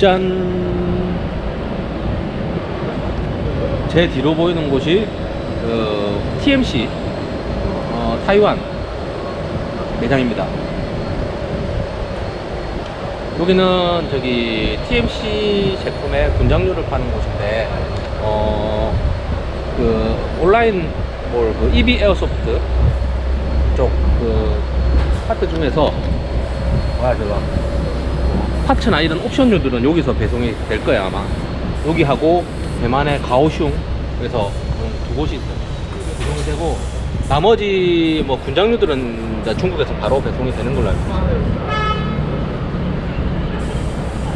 짠! 제 뒤로 보이는 곳이 그 TMC 어, 타이완 매장입니다. 여기는 저기 TMC 제품의 군장류를 파는 곳인데 어, 그 온라인 뭘그 EB 에어소프트 쪽그 파트 중에서 뭐야 저거 파츠나 이런 옵션류들은 여기서 배송이 될 거야 아마. 여기하고 대만의 가오슝 그래서 음, 두 곳이 있어요. 배송이 되고 나머지 뭐 군장류들은 중국에서 바로 배송이 되는 걸로 알고 있어요.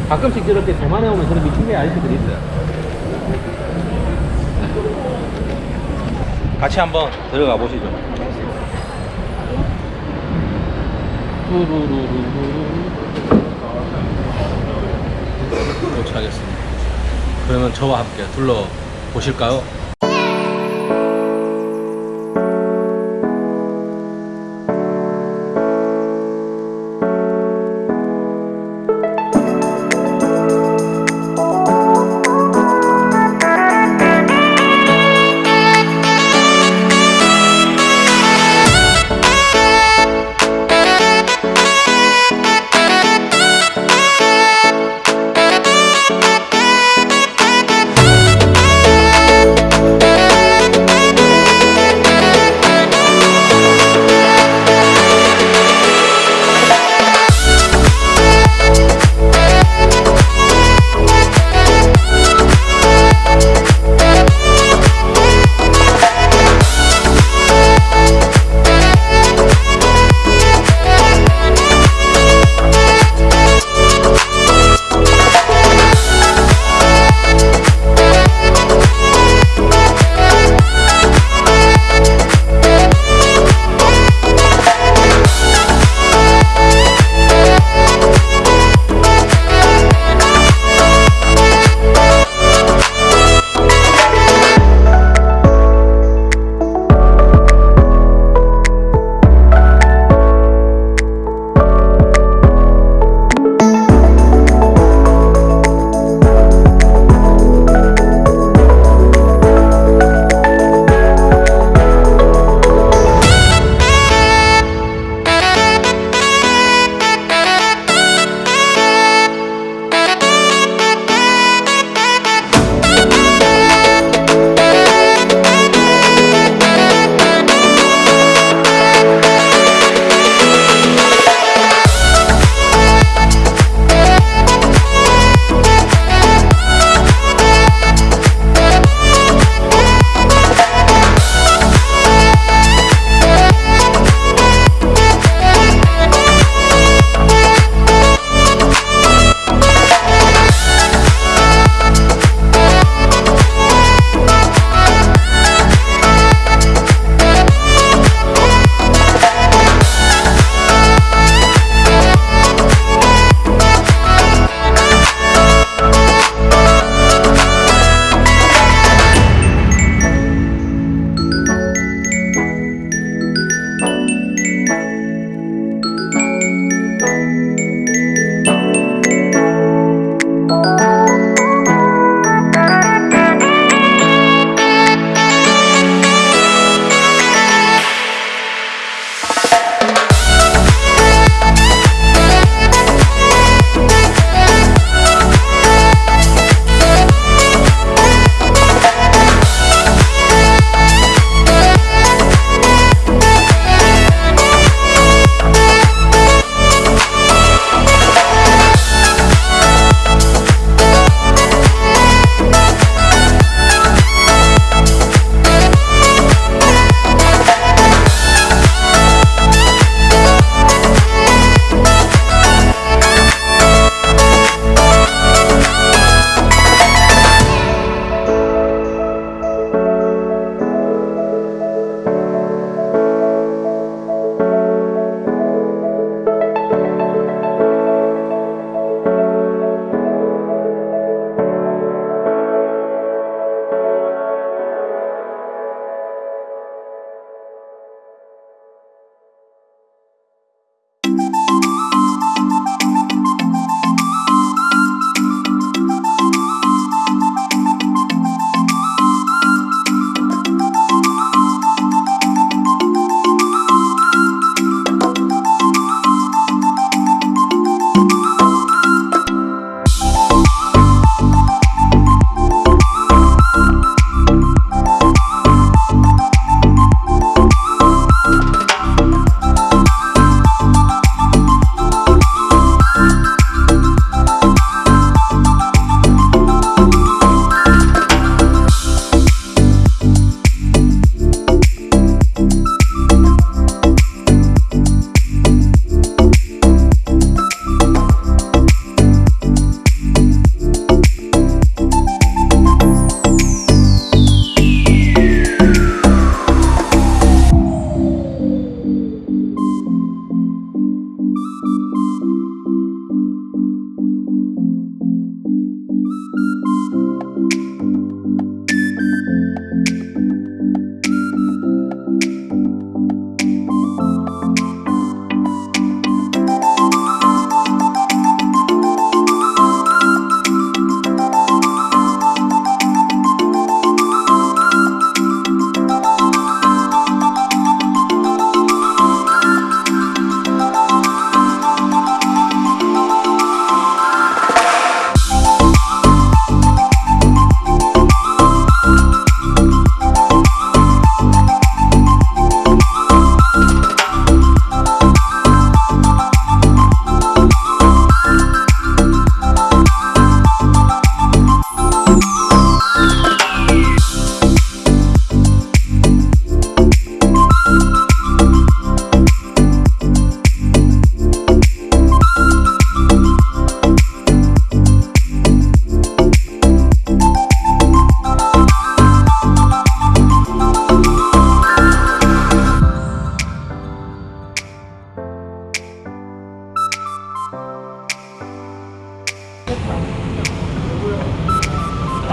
가끔씩 저렇게 대만에 오면 저런 미친개 아저씨들이 있어요. 같이 한번 들어가 보시죠 도착하겠습니다. 그러면 저와 함께 둘러 보실까요?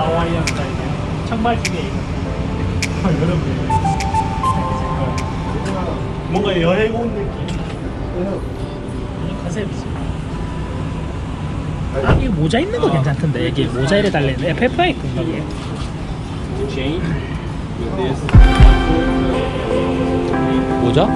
하와이안 스타일 청바지에 여러분 뭔가 여행 온 느낌. 이 컨셉이지. 아, 이 모자 있는 거 괜찮던데 이게 모자 이래 달리는 FFI 건가 이게. 모자?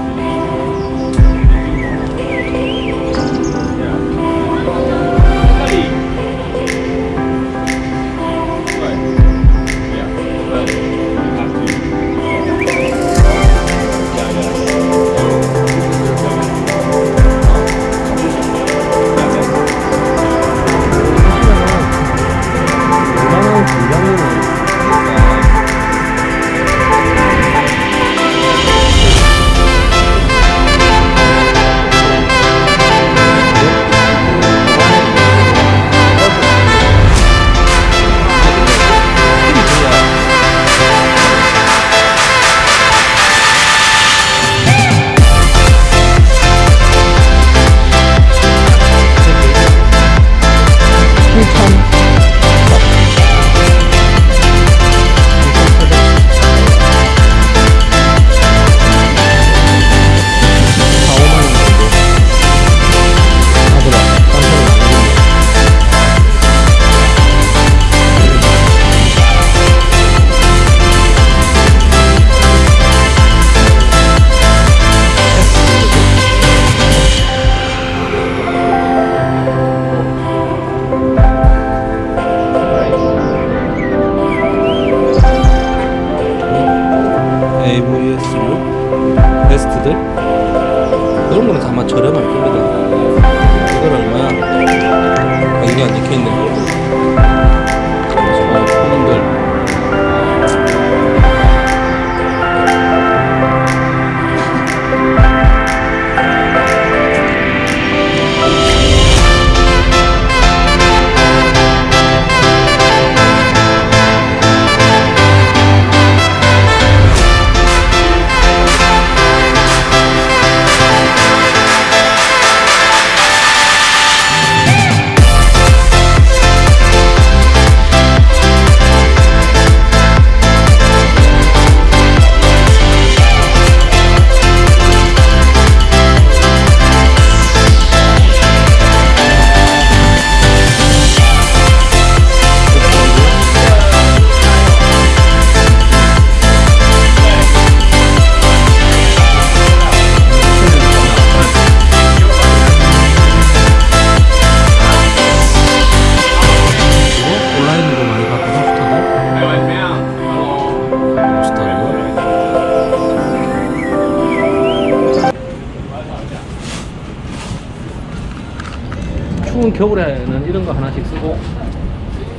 추운 겨울에는 이런 거 하나씩 쓰고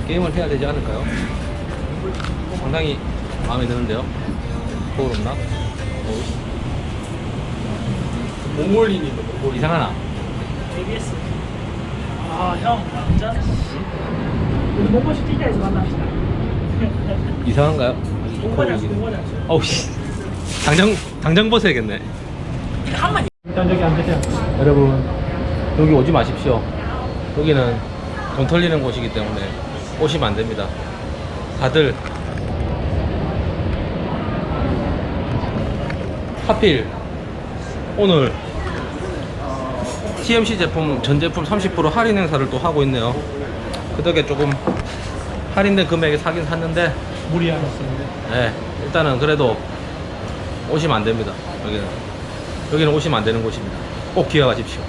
게임을 해야 되지 않을까요? 상당히 마음에 드는데요. 거울 없나? 몽골인이 뭐 이상하나? ABS 아형 남자 우리 몽골 시티에서 만납시다 이상한가요? 몽골이야 몽골이야 어우 씨 당장 당장 벗어야겠네. 일단 저기 앉으세요 여러분 여기 오지 마십시오. 여기는 돈 털리는 곳이기 때문에 오시면 안 됩니다. 다들 하필 오늘 TMC 제품 전 제품 30% 할인 행사를 또 하고 있네요. 그 덕에 조금 할인된 금액에 사긴 샀는데 무리하셨습니다 네, 일단은 그래도 오시면 안 됩니다. 여기는 여기는 오시면 안 되는 곳입니다. 꼭 기억하십시오.